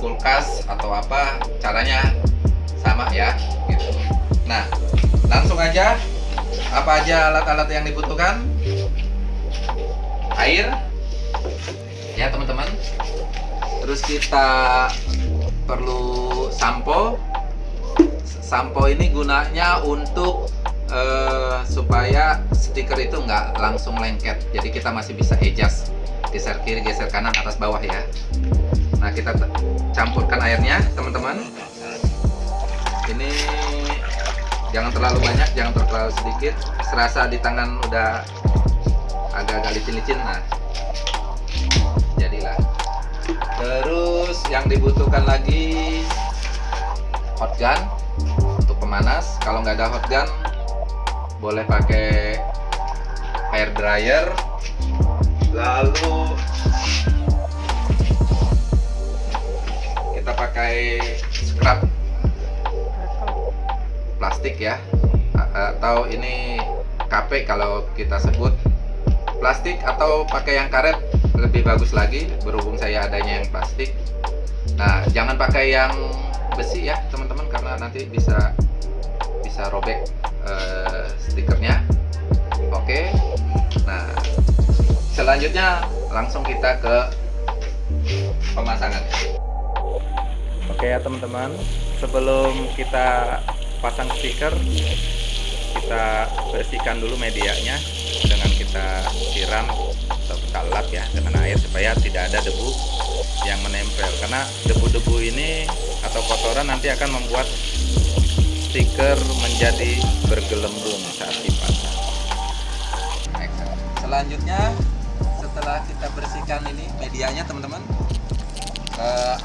bekas atau apa caranya sama ya gitu. Nah langsung aja apa aja alat-alat yang dibutuhkan? Air. Ya teman-teman. Terus kita perlu sampo. Sampo ini gunanya untuk uh, supaya stiker itu nggak langsung lengket. Jadi kita masih bisa adjust geser kiri geser kanan atas bawah ya airnya teman-teman. Ini jangan terlalu banyak jangan terlalu sedikit. Serasa di tangan udah agak-agak licin-licin nah. Jadilah. Terus yang dibutuhkan lagi hot gun untuk pemanas. Kalau nggak ada hot gun boleh pakai hair dryer. Lalu plastik ya. Atau ini KP kalau kita sebut plastik atau pakai yang karet lebih bagus lagi berhubung saya adanya yang plastik. Nah jangan pakai yang besi ya teman-teman karena nanti bisa bisa robek uh, stikernya. Oke. Nah selanjutnya langsung kita ke pemasangan. Oke ya teman-teman. Sebelum kita pasang stiker kita bersihkan dulu medianya dengan kita siram atau kita lap ya dengan air supaya tidak ada debu yang menempel. Karena debu-debu ini atau kotoran nanti akan membuat stiker menjadi bergelembung saat dipasang. Selanjutnya setelah kita bersihkan ini medianya teman-teman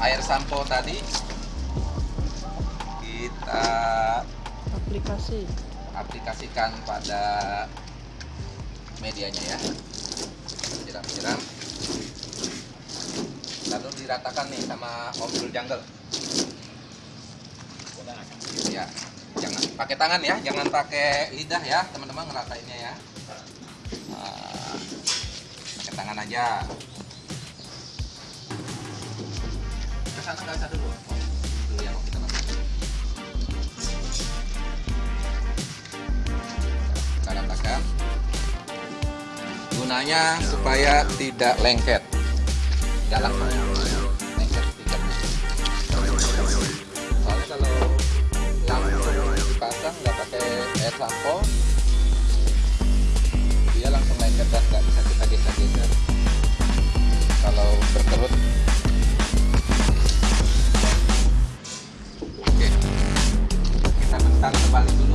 air sampo tadi kita aplikasi. aplikasikan pada medianya ya. Siram-siram lalu diratakan nih sama Om Jungle. Ya jangan pakai tangan ya jangan pakai lidah ya teman-teman ngeratainnya ya. Nah, pakai tangan aja. Ke sana nggak usah dulu dulu ratakan gunanya supaya tidak lengket. Tidak lengket tiketnya soalnya kalau langsung dipasang nggak pakai air sampo dia langsung lengket dan nggak bisa kita geser-geser kalau berkerut. Oke. Kita bentar kembali dulu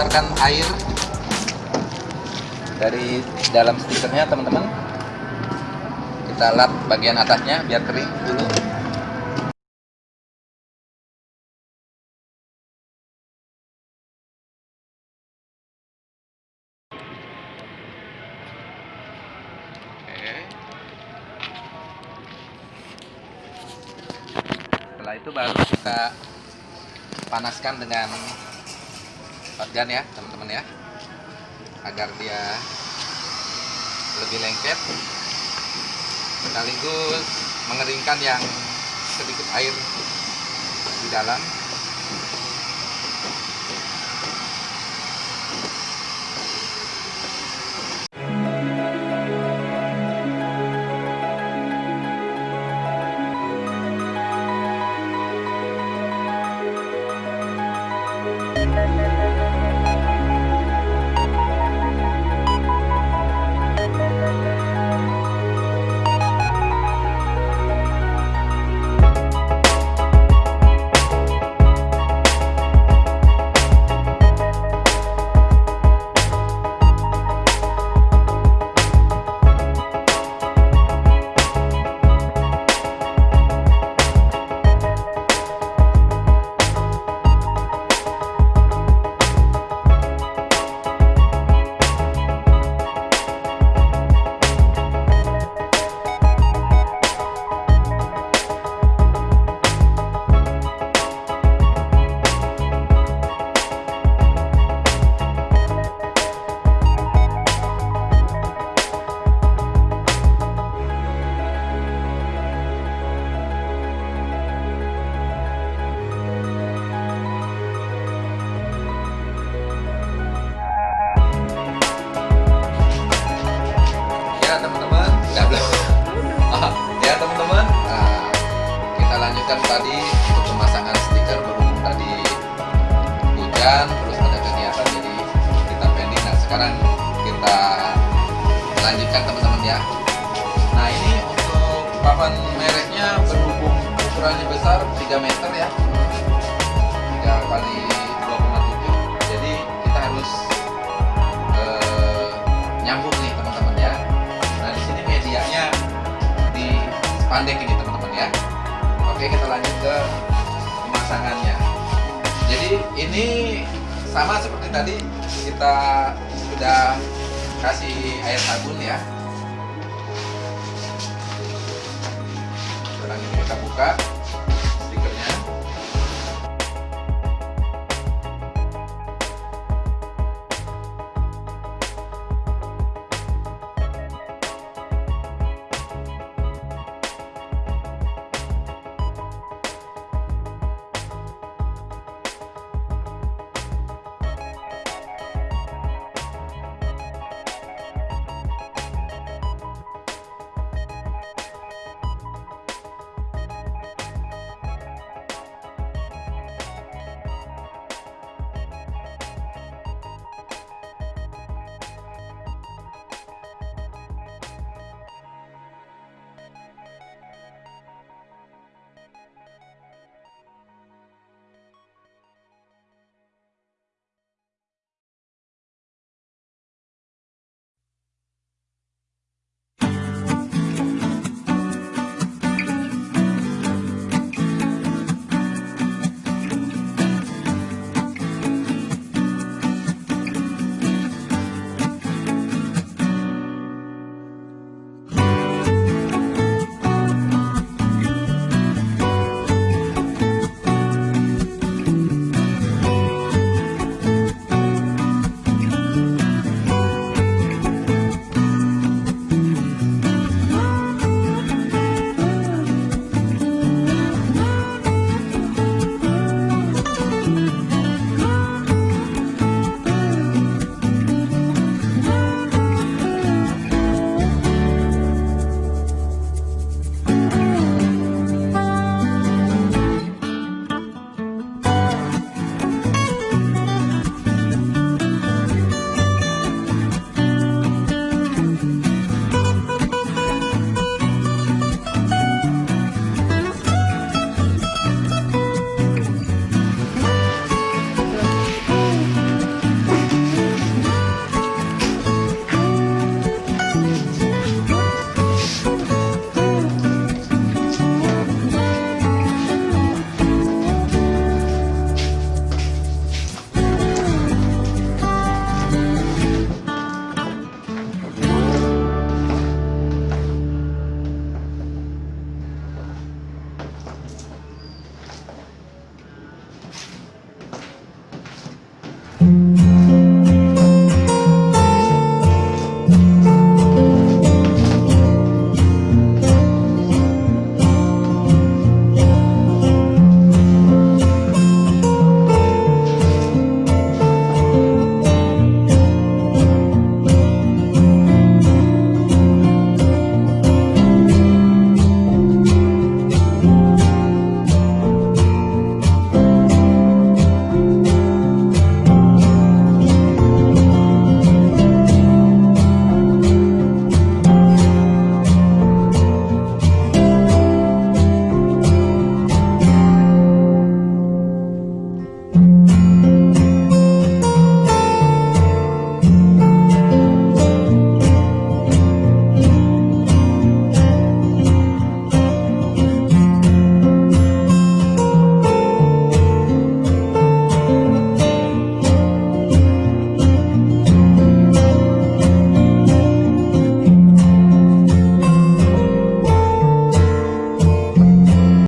kita keluarkan air dari dalam stikernya teman-teman. Kita lap bagian atasnya biar kering dulu. Setelah itu baru kita panaskan dengan shotgun ya teman-teman ya. Agar dia lebih lengket. Sekaligus mengeringkan yang sedikit air di dalam mereknya berhubung ukurannya besar 3 meter ya 3 kali 2,7 jadi kita harus eh, nyambung nih teman-teman ya Nah di sini medianya di spandek ini teman-teman ya. Oke kita lanjut ke pemasangannya. Jadi ini sama seperti tadi kita sudah kasih air sabun ya. Kita buka.